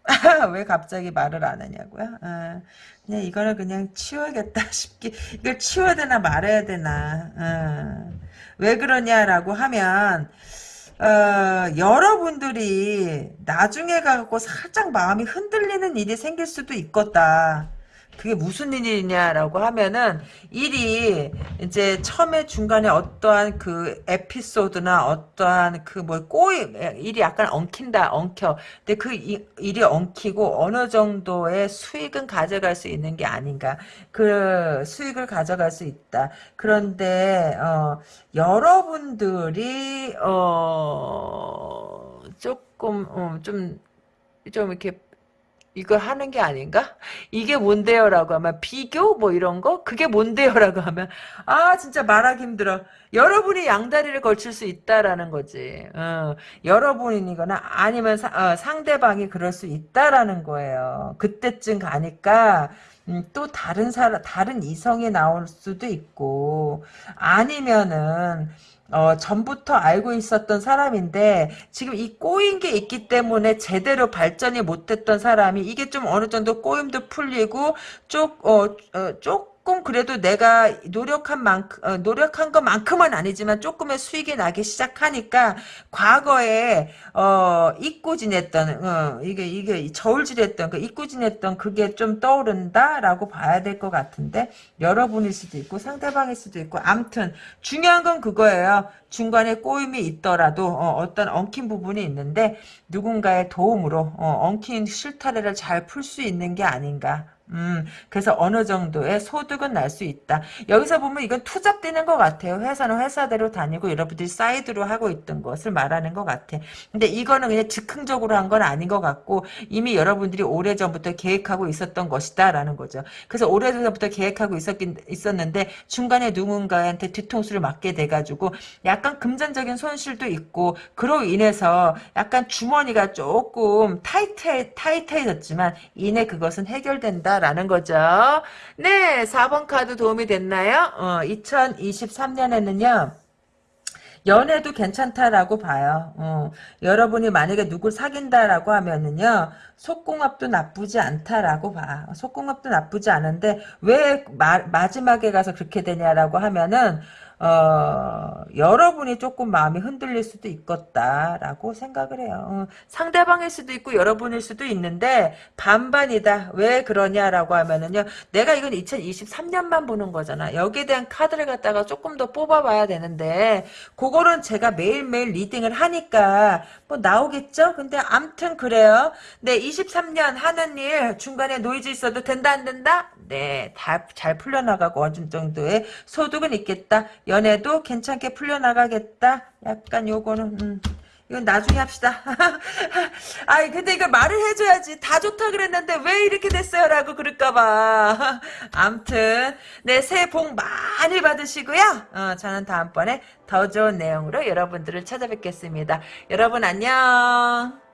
왜 갑자기 말을 안 하냐고요? 아, 그냥 이거는 그냥 치워야겠다 싶기. 이걸 치워야 되나 말아야 되나. 아, 왜 그러냐라고 하면 어, 여러분들이 나중에 가고 살짝 마음이 흔들리는 일이 생길 수도 있겠다. 그게 무슨 일이냐라고 하면은 일이 이제 처음에 중간에 어떠한 그 에피소드나 어떠한 그 뭐 꼬이 일이 약간 엉킨다 엉켜. 근데 그 이- 일이 엉키고 어느 정도의 수익은 가져갈 수 있는 게 아닌가. 그 수익을 가져갈 수 있다. 그런데 어 여러분들이 어 조금 어, 좀좀 이렇게 이걸 하는 게 아닌가? 이게 뭔데요라고 하면 비교 뭐 이런 거? 그게 뭔데요라고 하면 아 진짜 말하기 힘들어. 여러분이 양다리를 걸칠 수 있다라는 거지. 어, 여러분이거나 아니면 사- 어, 상대방이 그럴 수 있다라는 거예요. 그때쯤 가니까 음, 또 다른 사람 다른 이성이 나올 수도 있고 아니면은 어, 전부터 알고 있었던 사람인데, 지금 이 꼬인 게 있기 때문에 제대로 발전이 못했던 사람이, 이게 좀 어느 정도 꼬임도 풀리고, 쪽, 어, 어, 조금 그래도 내가 노력한 만큼, 어, 노력한 것만큼은 아니지만 조금의 수익이 나기 시작하니까, 과거에, 어, 잊고 지냈던, 어, 이게, 이게 저울질했던, 그 잊고 지냈던 그게 좀 떠오른다라고 봐야 될 것 같은데, 여러분일 수도 있고, 상대방일 수도 있고, 암튼, 중요한 건 그거예요. 중간에 꼬임이 있더라도 어, 떤 엉킨 부분이 있는데 누군가의 도움으로 어, 엉킨 실타래를 잘 풀 수 있는 게 아닌가. 음, 그래서 어느 정도의 소득은 날 수 있다. 여기서 보면 이건 two job되는 것 같아요. 회사는 회사대로 다니고 여러분들이 사이드로 하고 있던 것을 말하는 것 같아. 근데 이거는 그냥 즉흥적으로 한 건 아닌 것 같고 이미 여러분들이 오래전부터 계획하고 있었던 것이다라는 거죠. 그래서 오래전부터 계획하고 있었긴, 있었는데 중간에 누군가한테 뒤통수를 맞게 돼가지고 약간 금전적인 손실도 있고 그로 인해서 약간 주머니가 조금 타이트 타이트해졌지만 이내 그것은 해결된다. 있다라는 거죠. 네, 4번 카드 도움이 됐나요? 어, 2023년에는요. 연애도 괜찮다라고 봐요. 어, 여러분이 만약에 누굴 사귄다라고 하면은요, 속궁합도 나쁘지 않다라고 봐. 속궁합도 나쁘지 않은데, 왜 마, 마지막에 가서 그렇게 되냐라고 하면은, 어, 여러분이 조금 마음이 흔들릴 수도 있겠다라고 생각을 해요. 어, 상대방일 수도 있고 여러분일 수도 있는데 반반이다. 왜 그러냐라고 하면은요. 내가 이건 2023년만 보는 거잖아. 여기에 대한 카드를 갖다가 조금 더 뽑아봐야 되는데 그거는 제가 매일매일 reading을 하니까 뭐 나오겠죠? 근데 암튼 그래요. 네, 23년 하는 일 중간에 노이즈 있어도 된다 안 된다? 네, 다잘 풀려나가고 어느 정도의 소득은 있겠다. 연애도 괜찮게 풀려나가겠다. 약간 요거는 음, 이건 나중에 합시다. 아이 근데 이거 말을 해줘야지. 다 좋다 그랬는데 왜 이렇게 됐어요? 라고 그럴까봐. 암튼 네 새해 복 많이 받으시고요. 어, 저는 다음번에 더 좋은 내용으로 여러분들을 찾아뵙겠습니다. 여러분 안녕.